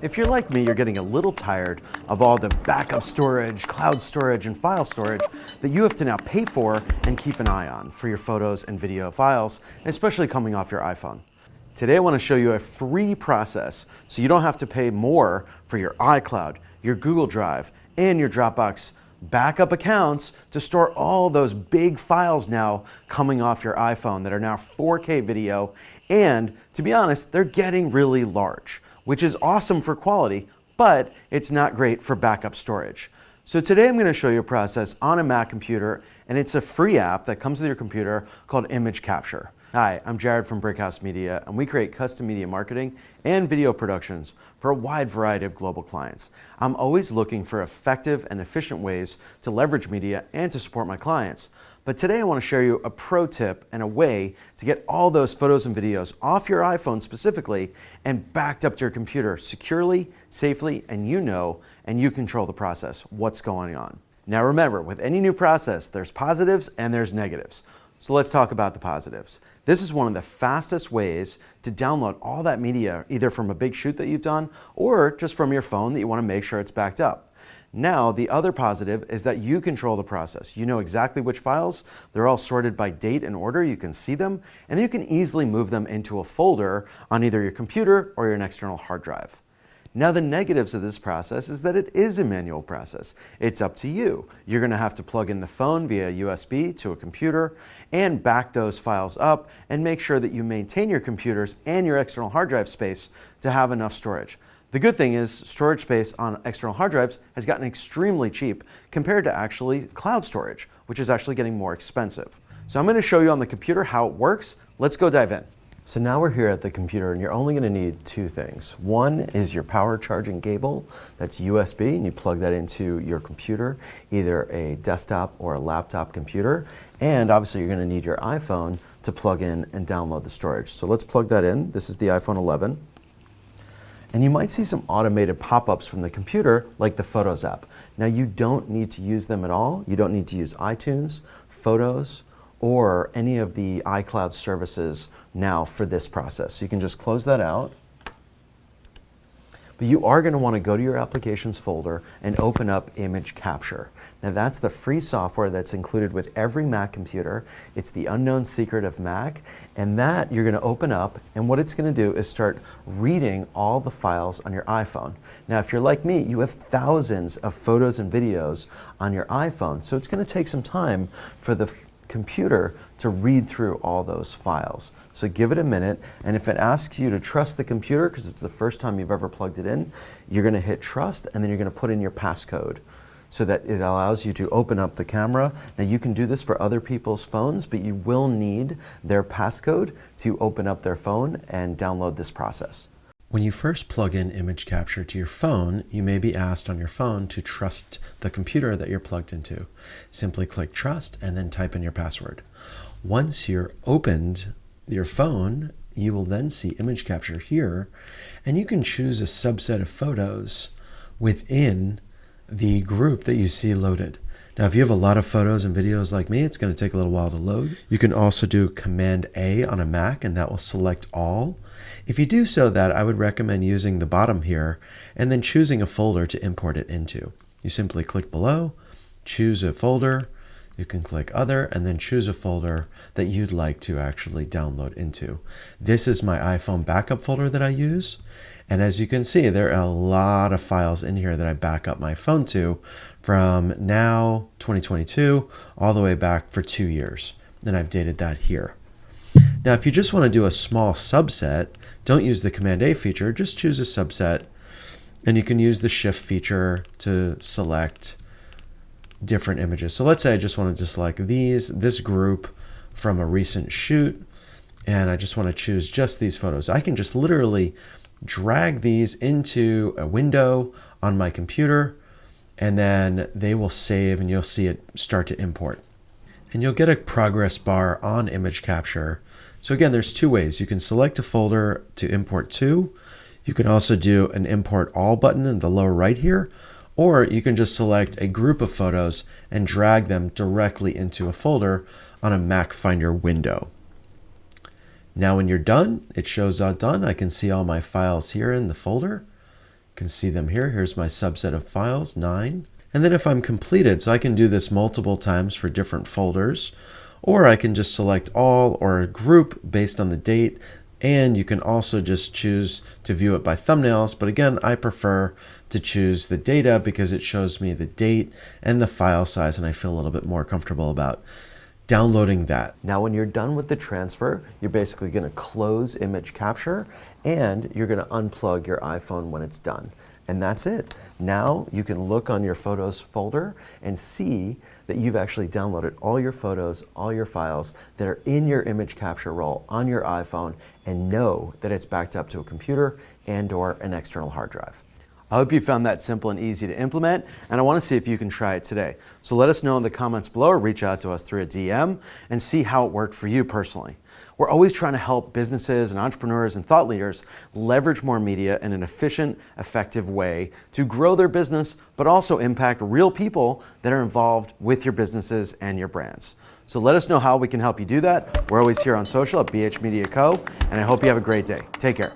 If you're like me, you're getting a little tired of all the backup storage, cloud storage, and file storage that you have to now pay for and keep an eye on for your photos and video files, especially coming off your iPhone. Today I want to show you a free process so you don't have to pay more for your iCloud, your Google Drive, and your Dropbox backup accounts to store all those big files now coming off your iPhone that are now 4K video and to be honest, they're getting really large which is awesome for quality, but it's not great for backup storage. So today I'm going to show you a process on a Mac computer, and it's a free app that comes with your computer called Image Capture. Hi, I'm Jared from Brickhouse Media, and we create custom media marketing and video productions for a wide variety of global clients. I'm always looking for effective and efficient ways to leverage media and to support my clients. But today I want to share you a pro tip and a way to get all those photos and videos off your iPhone specifically and backed up to your computer securely, safely, and you know, and you control the process, what's going on. Now remember, with any new process, there's positives and there's negatives. So let's talk about the positives. This is one of the fastest ways to download all that media, either from a big shoot that you've done or just from your phone that you want to make sure it's backed up. Now, the other positive is that you control the process. You know exactly which files. They're all sorted by date and order. You can see them, and then you can easily move them into a folder on either your computer or your external hard drive. Now the negatives of this process is that it is a manual process. It's up to you. You're going to have to plug in the phone via USB to a computer and back those files up and make sure that you maintain your computers and your external hard drive space to have enough storage. The good thing is storage space on external hard drives has gotten extremely cheap compared to actually cloud storage, which is actually getting more expensive. So I'm going to show you on the computer how it works. Let's go dive in. So now we're here at the computer and you're only going to need two things. One is your power charging cable that's USB and you plug that into your computer, either a desktop or a laptop computer. And obviously you're going to need your iPhone to plug in and download the storage. So let's plug that in. This is the iPhone 11 and you might see some automated pop-ups from the computer like the Photos app. Now you don't need to use them at all. You don't need to use iTunes, Photos, or any of the iCloud services now for this process. So you can just close that out. But you are going to want to go to your applications folder and open up image capture. Now that's the free software that's included with every Mac computer. It's the unknown secret of Mac and that you're going to open up and what it's going to do is start reading all the files on your iPhone. Now if you're like me, you have thousands of photos and videos on your iPhone so it's going to take some time for the computer to read through all those files. So give it a minute, and if it asks you to trust the computer, because it's the first time you've ever plugged it in, you're going to hit trust, and then you're going to put in your passcode so that it allows you to open up the camera. Now you can do this for other people's phones, but you will need their passcode to open up their phone and download this process. When you first plug in image capture to your phone, you may be asked on your phone to trust the computer that you're plugged into. Simply click trust and then type in your password. Once you're opened your phone, you will then see image capture here, and you can choose a subset of photos within the group that you see loaded. Now, if you have a lot of photos and videos like me, it's going to take a little while to load. You can also do Command A on a Mac, and that will select all. If you do so that, I would recommend using the bottom here and then choosing a folder to import it into. You simply click below, choose a folder, you can click other and then choose a folder that you'd like to actually download into. This is my iPhone backup folder that I use. And as you can see, there are a lot of files in here that I back up my phone to from now 2022 all the way back for two years. And I've dated that here. Now, if you just want to do a small subset, don't use the Command A feature, just choose a subset. And you can use the Shift feature to select different images. So let's say I just want to select these, this group from a recent shoot, and I just want to choose just these photos. I can just literally drag these into a window on my computer, and then they will save and you'll see it start to import. And you'll get a progress bar on image capture. So again, there's two ways. You can select a folder to import to. You can also do an import all button in the lower right here, or you can just select a group of photos and drag them directly into a folder on a Mac Finder window. Now when you're done, it shows out done. I can see all my files here in the folder. can see them here. Here's my subset of files, nine. And then if I'm completed, so I can do this multiple times for different folders, or I can just select all or a group based on the date. And you can also just choose to view it by thumbnails. But again, I prefer to choose the data because it shows me the date and the file size and I feel a little bit more comfortable about downloading that. Now when you're done with the transfer, you're basically going to close image capture and you're going to unplug your iPhone when it's done. And that's it. Now you can look on your photos folder and see that you've actually downloaded all your photos, all your files that are in your image capture roll on your iPhone and know that it's backed up to a computer and or an external hard drive. I hope you found that simple and easy to implement, and I want to see if you can try it today. So let us know in the comments below or reach out to us through a DM and see how it worked for you personally. We're always trying to help businesses and entrepreneurs and thought leaders leverage more media in an efficient, effective way to grow their business, but also impact real people that are involved with your businesses and your brands. So let us know how we can help you do that. We're always here on social at BH Media Co. And I hope you have a great day. Take care.